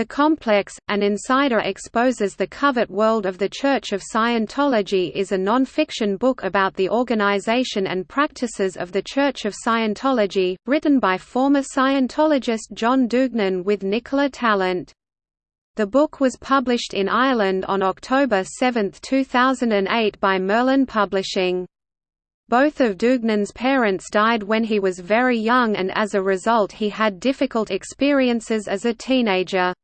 The Complex, An Insider Exposes the Covert World of the Church of Scientology is a non-fiction book about the organization and practices of the Church of Scientology, written by former Scientologist John Duignan with Nicola Tallant. The book was published in Ireland on October 7, 2008 by Merlin Publishing. Both of Duignan's parents died when he was very young and as a result he had difficult experiences as a teenager.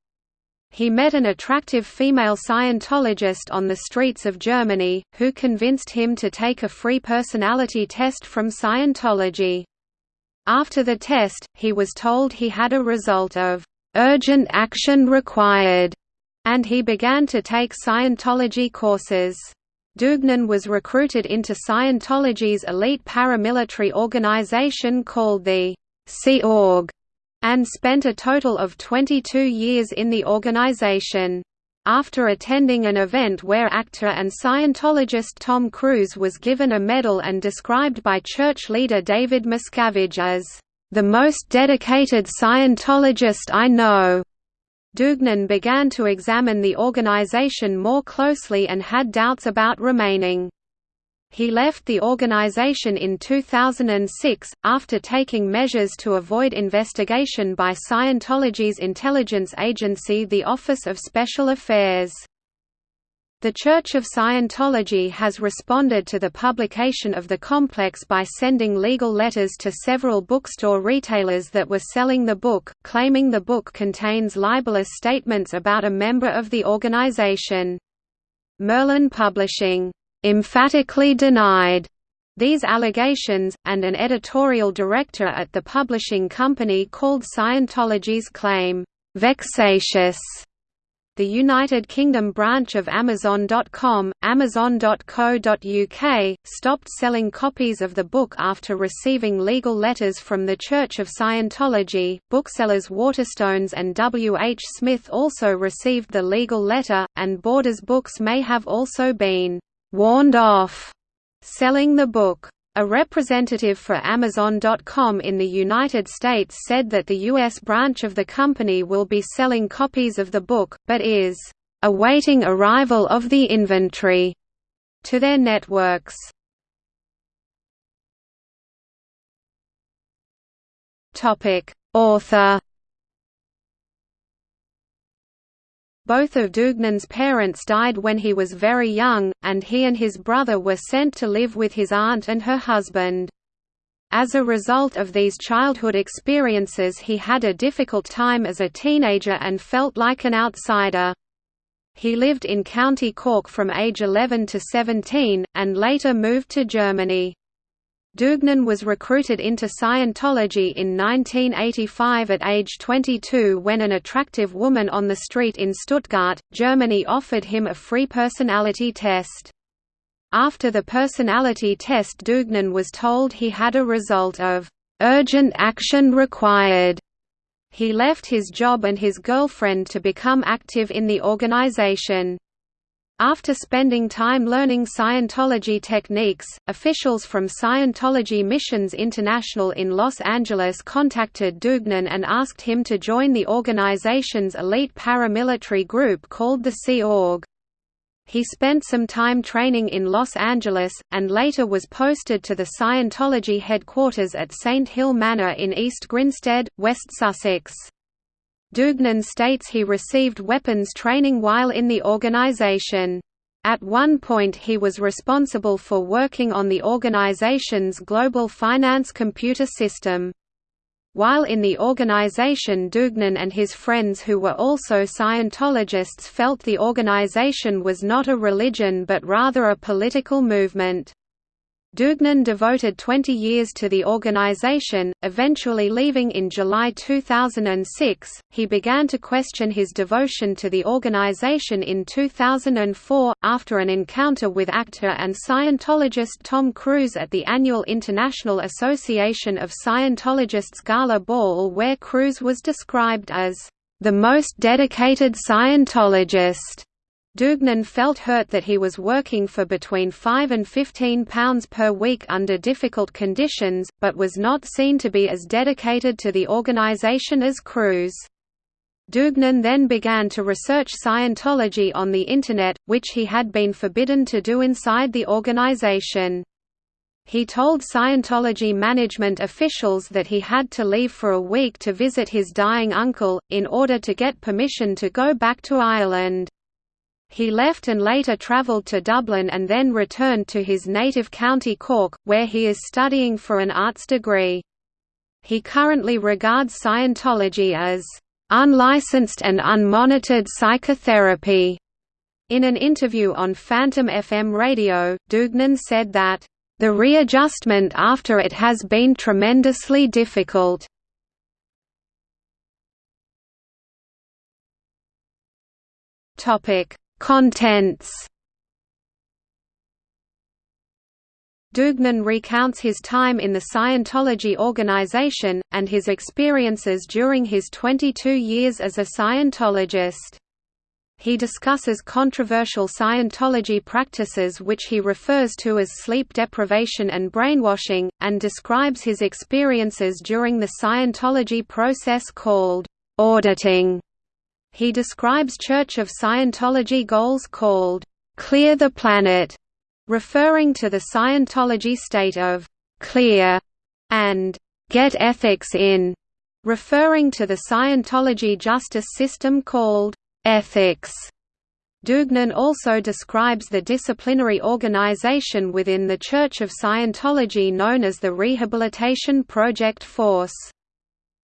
He met an attractive female Scientologist on the streets of Germany, who convinced him to take a free personality test from Scientology. After the test, he was told he had a result of urgent action required, and he began to take Scientology courses. Duignan was recruited into Scientology's elite paramilitary organization called the Sea Org, and spent a total of 22 years in the organization. After attending an event where actor and Scientologist Tom Cruise was given a medal and described by church leader David Miscavige as, "...the most dedicated Scientologist I know." Duignan began to examine the organization more closely and had doubts about remaining. He left the organization in 2006, after taking measures to avoid investigation by Scientology's intelligence agency the Office of Special Affairs. The Church of Scientology has responded to the publication of the complex by sending legal letters to several bookstore retailers that were selling the book, claiming the book contains libelous statements about a member of the organization. Merlin Publishing, "...emphatically denied." These allegations, and an editorial director at the publishing company called Scientology's claim, "...vexatious." The United Kingdom branch of Amazon.com, Amazon.co.uk, stopped selling copies of the book after receiving legal letters from the Church of Scientology. Booksellers Waterstones and W. H. Smith also received the legal letter, and Borders Books may have also been warned off selling the book. A representative for Amazon.com in the United States said that the U.S. branch of the company will be selling copies of the book, but is awaiting arrival of the inventory to their networks. Author Both of Duignan's parents died when he was very young, and he and his brother were sent to live with his aunt and her husband. As a result of these childhood experiences he had a difficult time as a teenager and felt like an outsider. He lived in County Cork from age 11 to 17, and later moved to Germany. Duignan was recruited into Scientology in 1985 at age 22 when an attractive woman on the street in Stuttgart, Germany offered him a free personality test. After the personality test Duignan was told he had a result of "...urgent action required." He left his job and his girlfriend to become active in the organization. After spending time learning Scientology techniques, officials from Scientology Missions International in Los Angeles contacted Duignan and asked him to join the organization's elite paramilitary group called the Sea Org. He spent some time training in Los Angeles, and later was posted to the Scientology headquarters at St. Hill Manor in East Grinstead, West Sussex. Duignan states he received weapons training while in the organization. At one point he was responsible for working on the organization's global finance computer system. While in the organization Duignan and his friends who were also Scientologists felt the organization was not a religion but rather a political movement. Duignan devoted 20 years to the organization, eventually leaving in July 2006. He began to question his devotion to the organization in 2004, after an encounter with actor and Scientologist Tom Cruise at the annual International Association of Scientologists Gala Ball, where Cruise was described as the most dedicated Scientologist. Duignan felt hurt that he was working for between £5 and £15 per week under difficult conditions, but was not seen to be as dedicated to the organisation as Cruise. Duignan then began to research Scientology on the Internet, which he had been forbidden to do inside the organization. He told Scientology management officials that he had to leave for a week to visit his dying uncle, in order to get permission to go back to Ireland. He left and later travelled to Dublin and then returned to his native county Cork, where he is studying for an arts degree. He currently regards Scientology as unlicensed and unmonitored psychotherapy. In an interview on Phantom FM radio, Duignan said that the readjustment after it has been tremendously difficult. Contents. Duignan recounts his time in the Scientology organization, and his experiences during his 22 years as a Scientologist. He discusses controversial Scientology practices which he refers to as sleep deprivation and brainwashing, and describes his experiences during the Scientology process called auditing. He describes Church of Scientology goals called Clear the Planet, referring to the Scientology state of clear and get ethics in, referring to the Scientology justice system called Ethics. Duignan also describes the disciplinary organization within the Church of Scientology known as the Rehabilitation Project Force.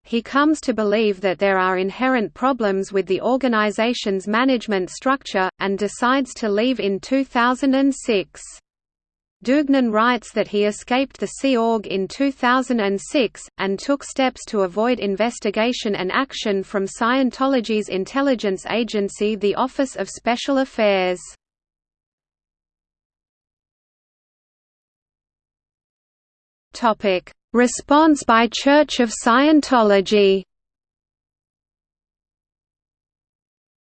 He comes to believe that there are inherent problems with the organization's management structure, and decides to leave in 2006. Duignan writes that he escaped the Sea Org in 2006, and took steps to avoid investigation and action from Scientology's intelligence agency the Office of Special Affairs. Response by Church of Scientology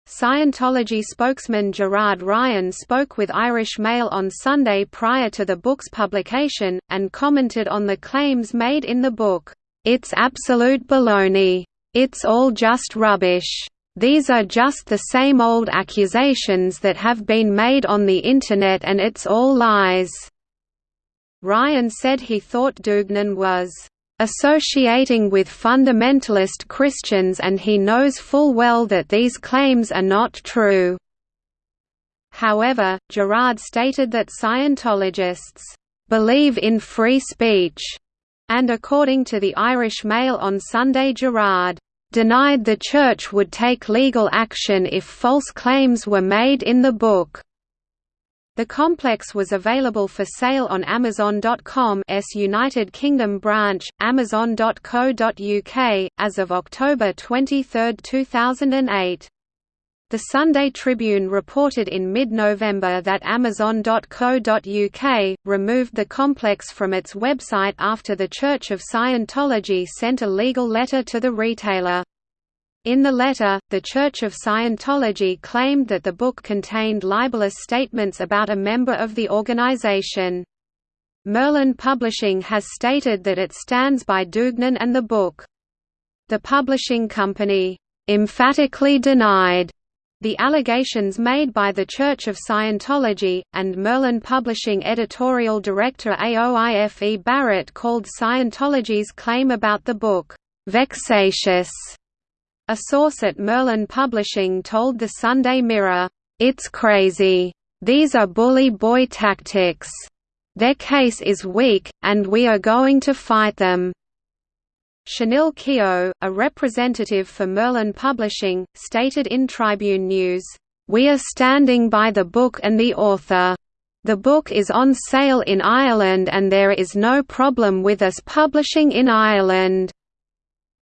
Scientology spokesman Gerard Ryan spoke with Irish Mail on Sunday prior to the book's publication, and commented on the claims made in the book, "...it's absolute baloney. It's all just rubbish. These are just the same old accusations that have been made on the Internet and it's all lies." Ryan said he thought Duignan was associating with fundamentalist Christians and he knows full well that these claims are not true. However, Gerard stated that Scientologists believe in free speech, and according to the Irish Mail on Sunday Gerard denied the Church would take legal action if false claims were made in the book. The complex was available for sale on Amazon.com United Kingdom branch, amazon.co.uk, as of October 23, 2008. The Sunday Tribune reported in mid-November that Amazon.co.uk, removed the complex from its website after the Church of Scientology sent a legal letter to the retailer. In the letter, the Church of Scientology claimed that the book contained libelous statements about a member of the organization. Merlin Publishing has stated that it stands by Duignan and the book. The publishing company, "...emphatically denied." The allegations made by the Church of Scientology, and Merlin Publishing editorial director Aoife Barrett called Scientology's claim about the book, "...vexatious." A source at Merlin Publishing told the Sunday Mirror, "...it's crazy. These are bully boy tactics. Their case is weak, and we are going to fight them." Shanil Keogh, a representative for Merlin Publishing, stated in Tribune News, "...we are standing by the book and the author. The book is on sale in Ireland and there is no problem with us publishing in Ireland."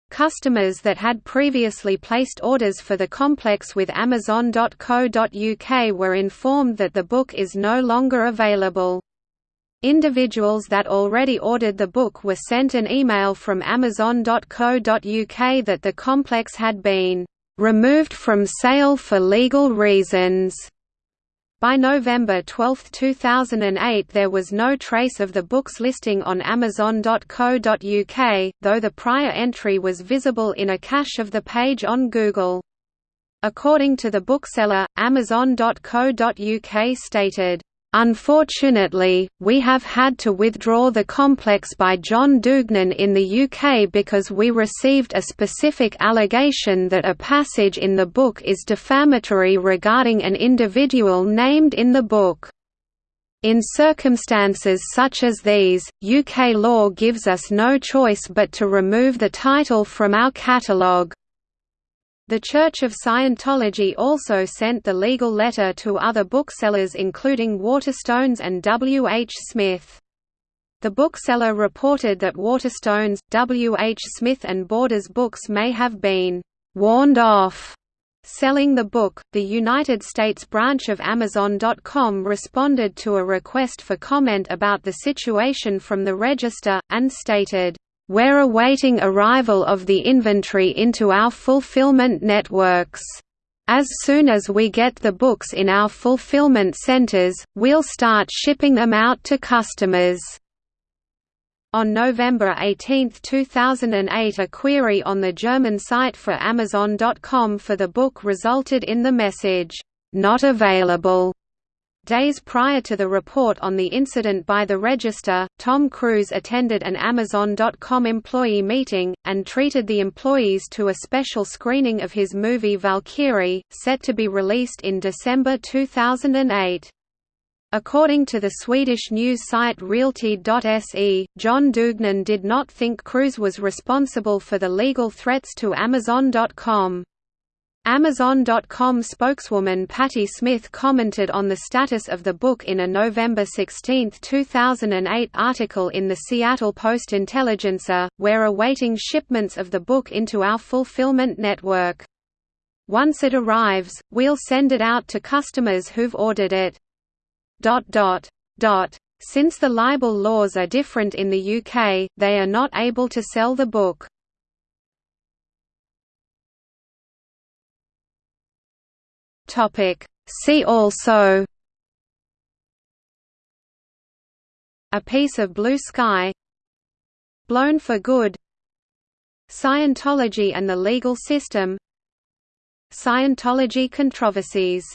Customers that had previously placed orders for the complex with Amazon.co.uk were informed that the book is no longer available. Individuals that already ordered the book were sent an email from Amazon.co.uk that the complex had been removed from sale for legal reasons. By November 12, 2008 there was no trace of the book's listing on Amazon.co.uk, though the prior entry was visible in a cache of the page on Google. According to the bookseller, Amazon.co.uk stated, Unfortunately, we have had to withdraw The Complex by John Duignan in the UK because we received a specific allegation that a passage in the book is defamatory regarding an individual named in the book. In circumstances such as these, UK law gives us no choice but to remove the title from our catalogue. The Church of Scientology also sent the legal letter to other booksellers including Waterstones and W. H. Smith. The bookseller reported that Waterstones, W. H. Smith and Borders Books may have been «warned off» selling the book. The United States branch of Amazon.com responded to a request for comment about the situation from the Register, and stated, we're awaiting arrival of the inventory into our fulfillment networks. As soon as we get the books in our fulfillment centers, we'll start shipping them out to customers. On November 18, 2008 a query on the German site for Amazon.com for the book resulted in the message, "'Not available' Days prior to the report on the incident by the Register, Tom Cruise attended an Amazon.com employee meeting, and treated the employees to a special screening of his movie Valkyrie, set to be released in December 2008. According to the Swedish news site Realty.se, John Duignan did not think Cruise was responsible for the legal threats to Amazon.com. Amazon.com spokeswoman Patti Smith commented on the status of the book in a November 16, 2008 article in the Seattle Post-Intelligencer, We're awaiting shipments of the book into our fulfillment network. Once it arrives, we'll send it out to customers who've ordered it. Since the libel laws are different in the UK, they are not able to sell the book. Topic. See also A piece of blue sky Blown for good Scientology and the legal system Scientology controversies